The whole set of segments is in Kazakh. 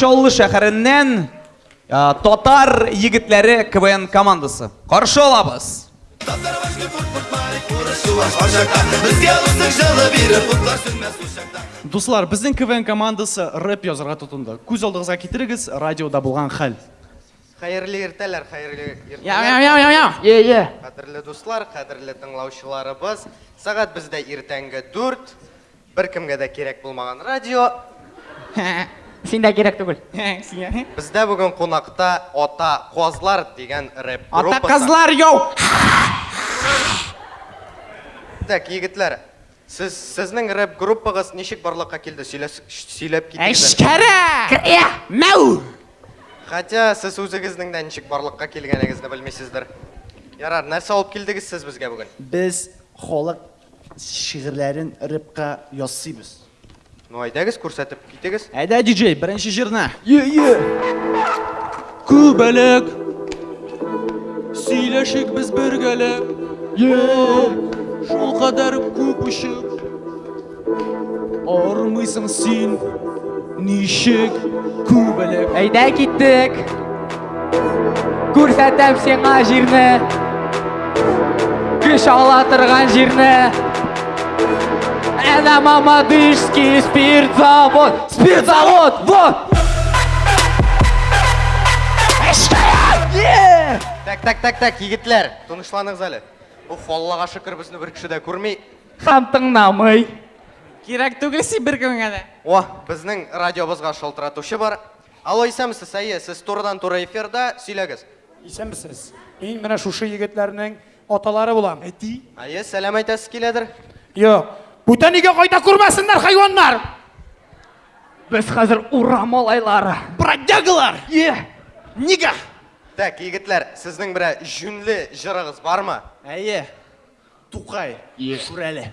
Каршаулы шәһәреннән татар егетләре КВН командасы. Каршы алабыз. Дуслар, безнең КВН командасы рэп язарга тотынды. Күз алдыгызга китерегез, радиода булган хәл. Хәерле иртәләр, хәерле иртәләр. Я, я, я, я. Е, е. Кадерле дуслар, кадерле тыңлаучыларыбыз. Сәгать бездә иртәнге 4. Бер кемгә дә кирәк булмаган радио. Син дә кирәк түгел. Э, Сиңа. Э? Бездә бүген кунакта Ата Козлар дигән рэп группасы. Ата Козлар йоу. Так, егетләр. Сез сезнең рэп группагыз ничек барлыкка килде? Сөйләп китегез. Эшкәре! Кя! Мәү! Хәтта сез үзегезнең дә ничек барлыкка килгәнегезне белмисездер. Ярар, нәрсә алып килдегез сез безгә бүген? Без халык шигырьләрен рэпка ясыйбыз. ну айдаңыз көрсетіп кетіңіз айда диджей бірінші жырна е е көбелек сөйлешік біз біргелі е жол қадарып көп ұшып армайсың сен нишек көбелек айда кеттік көрсетіп сен жеріні! күш ала тұрған Это мамадышский спиртзавод Спиртзавод, вот! Так, так, так, так, егитлер Кто не Уф, на зале? Ух, Аллаха шикар, дә бюркши да курмей намай Кирак тугли си бюркан гады О, бисны радио бозга шалтыра бар Алло, исам сэс, айе, турдан тура эфирда, сэйлэгэс Исам сэс, мэн шушы шуши егитлерның Оталары болам. Эти? Айе, сэлэм айтасы келедір. Йо, бөтенеге қайта көрмәсіңдер хайуандар біз қазір ура малайлары бродягалар е нига так егітлер сіздің бір жүнлі жырыңыз бар ма әйе туқай шүрәлі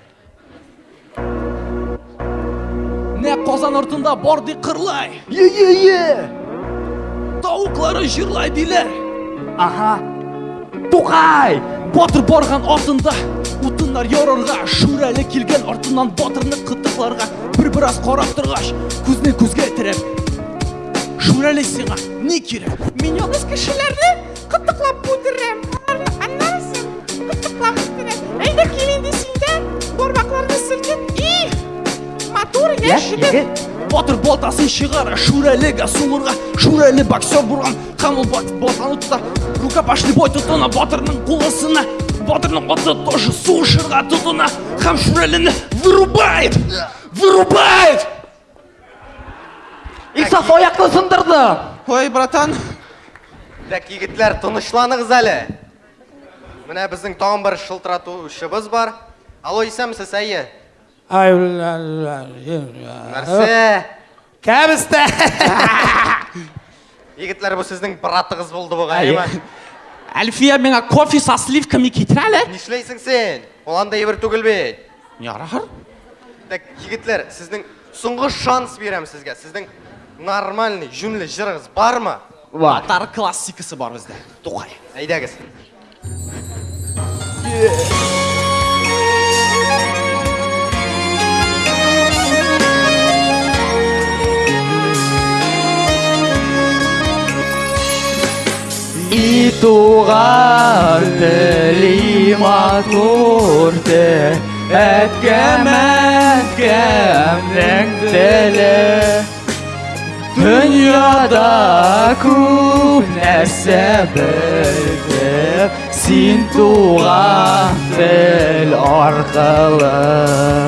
Не қозан ұртында борды қырлай е е е тауықлары жырлай дейлер! аха туқай батыр барған артында Утындар еорарға Шүр әлі келген артынан батырны қытықларға Бір біраз қарап тұрғаш Көзіне көзге тіреп Шүр әлі сеңа не керек Мен еңіз кішілерді қытықлап бұдырым Аннарысын қытықлап бұдырым Әйді келенде сендер Борбақларды И Матур иә, не жігіт батыр болтасын шығара шүрәлігі суырға шүрәлі боксер бұрған қамыл батып ботаны тұтар рукопашный бой тұтына батырның қолысына батырдың отзы тоже су шырға тұтына, һәм вырубает вырубает исаф аяқты сындырды ой братан так егітлер тынышланыңыз әлі міне біздің тағы бір шылтыратушыбыз бар алло исәмсіз әйе нәрсе кәбісті егітлер бұл сіздің братыңыз болды бұғай әлфия меңа кофе со сливками кетірәлі нишлейсің сен ол андай бір Не бе так жігітлер сіздің соңғы шанс беремін сізге сіздің нормальный жүмлі жырыңыз бар ма бар классикасы бар бізде тоқай е طغرت لي معطورت أتكم أتكم نكتلي Dünyada kum nesse bildi Sin tuğa bil arkalı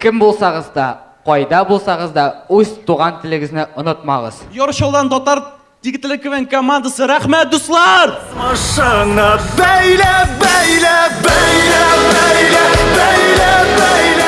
Кем булсагыз да, койда булсагыз да, үз туган тилегезне унутмагыз. Йөрөш дотар дигетле көен командасы рәхмәт дуслар! Машана, бәйле-бәйле-бәйле-бәйле-бәйле-бәйле